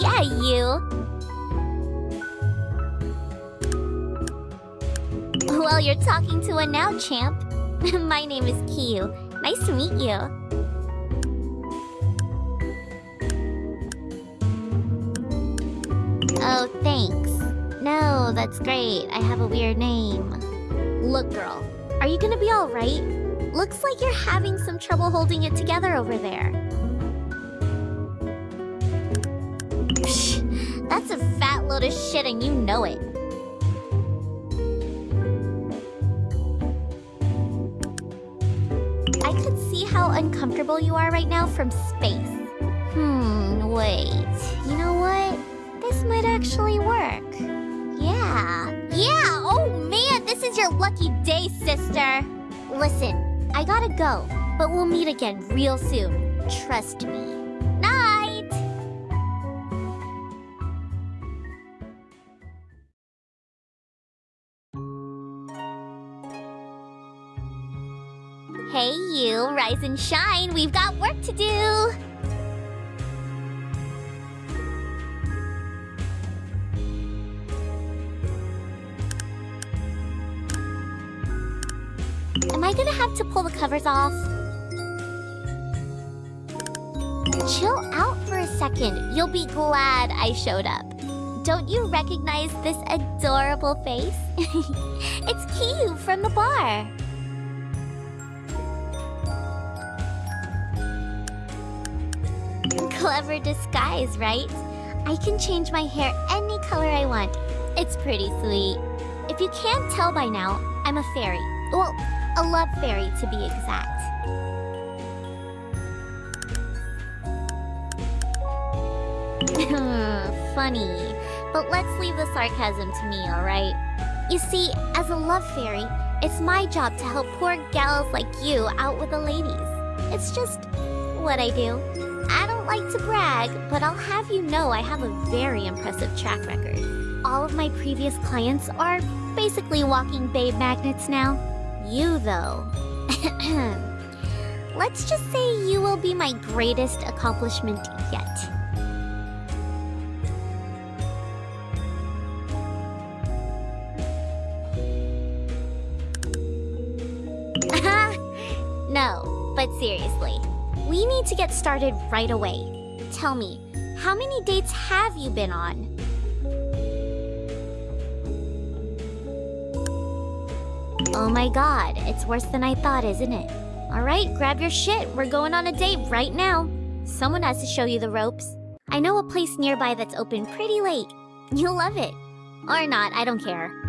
yeah, you. Well, you're talking to a now, champ. My name is Kyu. Nice to meet you. Oh, thanks. No, that's great. I have a weird name. Look, girl, are you gonna be alright? Looks like you're having some trouble holding it together over there. That's a fat load of shit and you know it. I could see how uncomfortable you are right now from space. Hmm, wait. You know what? This might actually work. Yeah. Yeah! Oh man, this is your lucky day, sister! Listen, I gotta go, but we'll meet again real soon. Trust me. You, rise and shine, we've got work to do! Am I gonna have to pull the covers off? Chill out for a second. You'll be glad I showed up. Don't you recognize this adorable face? it's Kyu from the bar. Clever disguise, right? I can change my hair any color I want. It's pretty sweet. If you can't tell by now, I'm a fairy. Well, a love fairy to be exact. Funny. But let's leave the sarcasm to me, alright? You see, as a love fairy, it's my job to help poor gals like you out with the ladies. It's just what I do. Don't like to brag, but I'll have you know I have a very impressive track record. All of my previous clients are basically walking babe magnets now. You, though. Let's just say you will be my greatest accomplishment yet. no, but seriously, we need to get started right away. Tell me, how many dates have you been on? Oh my god, it's worse than I thought, isn't it? Alright, grab your shit. We're going on a date right now. Someone has to show you the ropes. I know a place nearby that's open pretty late. You'll love it. Or not, I don't care.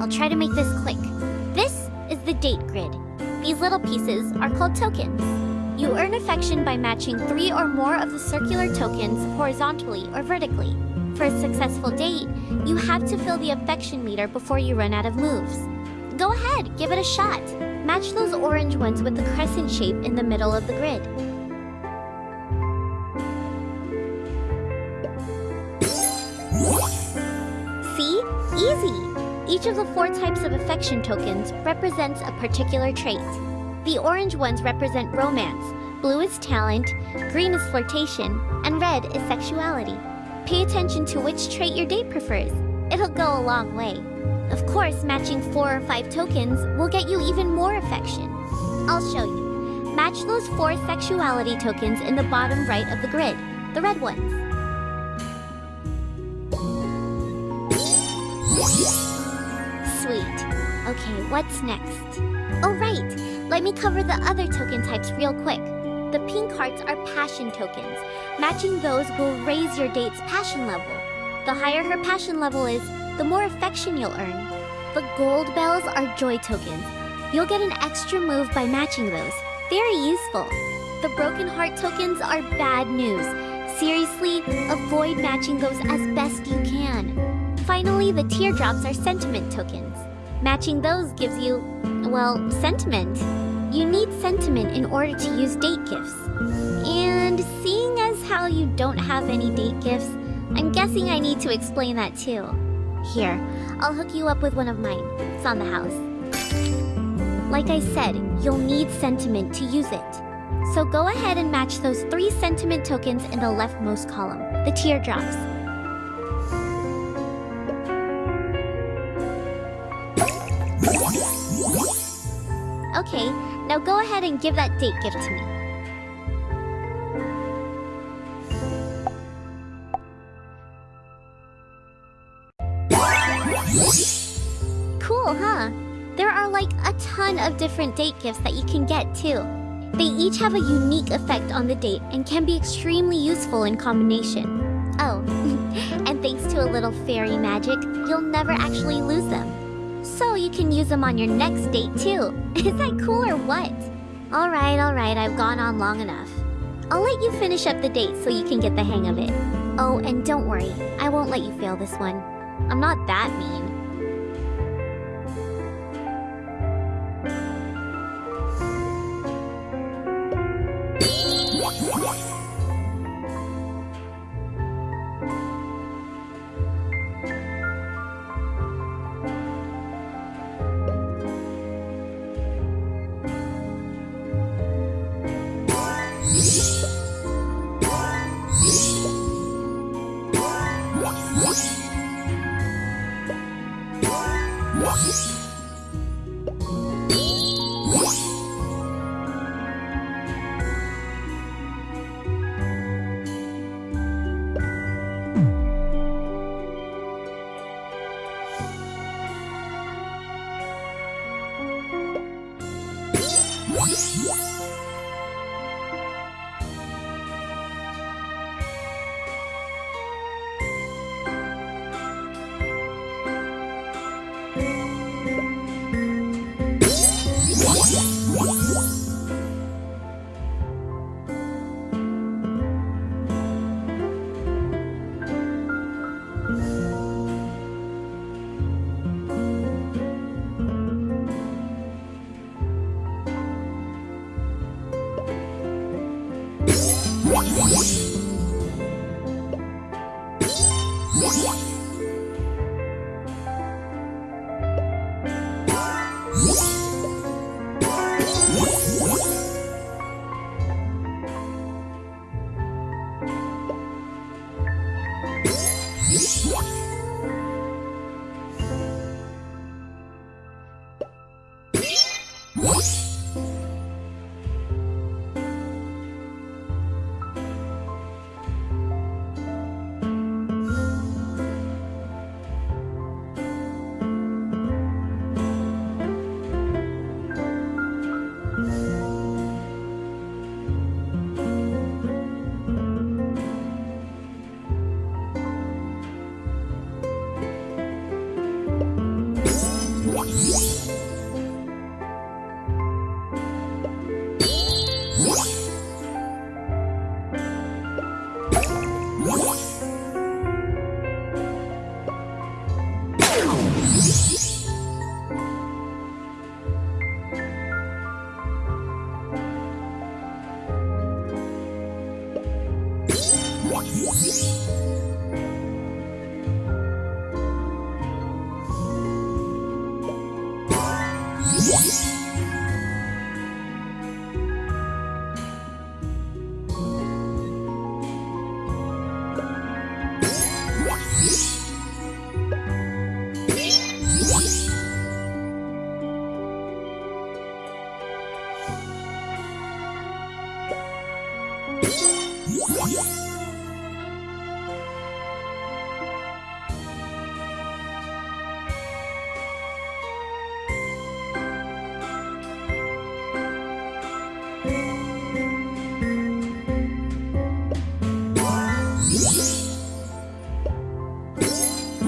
I'll try to make this quick. This is the date grid. These little pieces are called tokens. You earn affection by matching three or more of the circular tokens horizontally or vertically. For a successful date, you have to fill the affection meter before you run out of moves. Go ahead, give it a shot. Match those orange ones with the crescent shape in the middle of the grid. See? Easy! Each of the four types of affection tokens represents a particular trait. The orange ones represent romance, blue is talent, green is flirtation, and red is sexuality. Pay attention to which trait your date prefers. It'll go a long way. Of course, matching four or five tokens will get you even more affection. I'll show you. Match those four sexuality tokens in the bottom right of the grid, the red ones. Sweet. Okay, what's next? Oh right, let me cover the other token types real quick. The pink hearts are passion tokens. Matching those will raise your date's passion level. The higher her passion level is, the more affection you'll earn. The gold bells are joy tokens. You'll get an extra move by matching those. Very useful. The broken heart tokens are bad news. Seriously, avoid matching those as best you can. Finally, the teardrops are sentiment tokens. Matching those gives you, well, sentiment. You need sentiment in order to use date gifts. And seeing as how you don't have any date gifts, I'm guessing I need to explain that too. Here, I'll hook you up with one of mine. It's on the house. Like I said, you'll need sentiment to use it. So go ahead and match those three sentiment tokens in the leftmost column, the teardrops. Okay, now go ahead and give that date gift to me. Cool, huh? There are like a ton of different date gifts that you can get too. They each have a unique effect on the date and can be extremely useful in combination. Oh, and thanks to a little fairy magic, you'll never actually lose them. So you can use them on your next date too. Is that cool or what? Alright, alright, I've gone on long enough. I'll let you finish up the date so you can get the hang of it. Oh, and don't worry, I won't let you fail this one. I'm not that mean.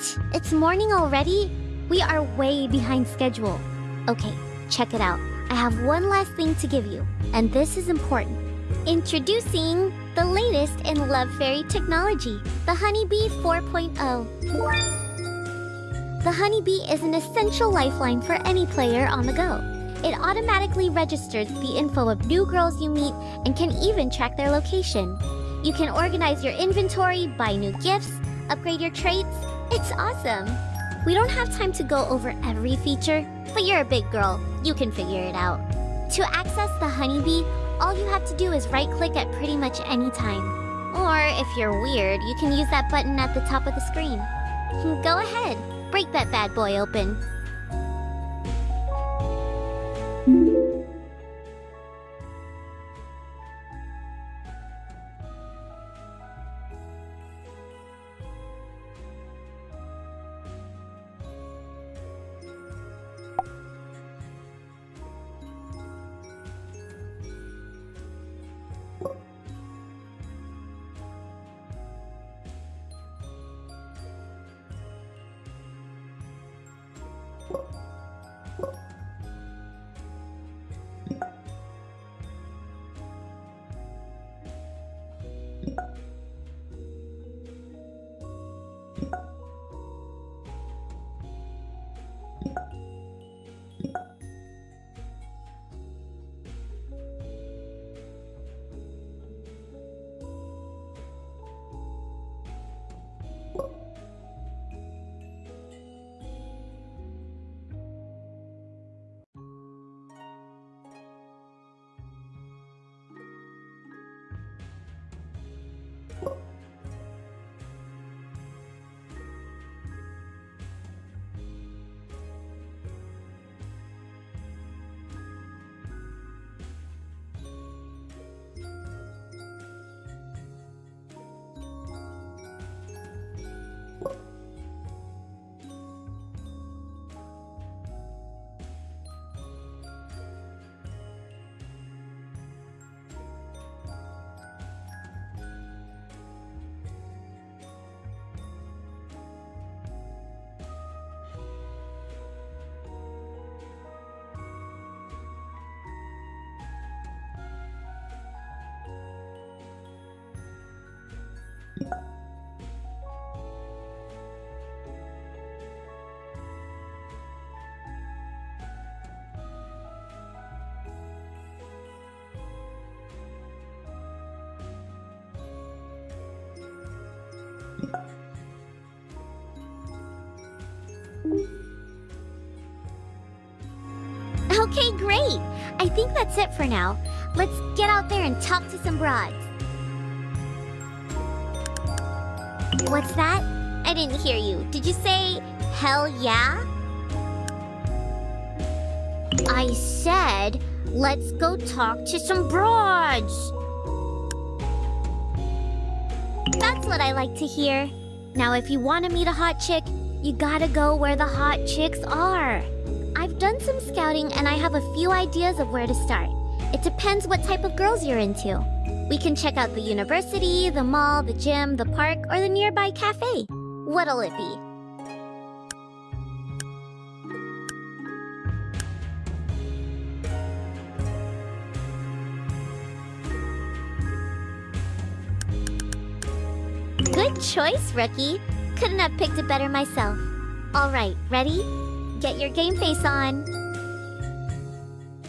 shit! It's morning already? We are way behind schedule. Okay, check it out. I have one last thing to give you, and this is important. Introducing the latest in Love Fairy technology, the HunieBee 4.0. The HunieBee is an essential lifeline for any player on the go. It automatically registers the info of new girls you meet and can even track their location. You can organize your inventory, buy new gifts, upgrade your traits. It's awesome! We don't have time to go over every feature, but you're a big girl. You can figure it out. To access the HunieBee, all you have to do is right-click at pretty much any time. Or, if you're weird, you can use that button at the top of the screen. Go ahead, break that bad boy open. Thank you. Okay, great! I think that's it for now. Let's get out there and talk to some broads. What's that? I didn't hear you. Did you say, hell yeah? I said, let's go talk to some broads. That's what I like to hear. Now, if you want to meet a hot chick, you gotta go where the hot chicks are. I've done some scouting and I have a few ideas of where to start. It depends what type of girls you're into. We can check out the university, the mall, the gym, the park, or the nearby cafe. What'll it be? Good choice, rookie. Couldn't have picked it better myself. All right, ready? Get your game face on.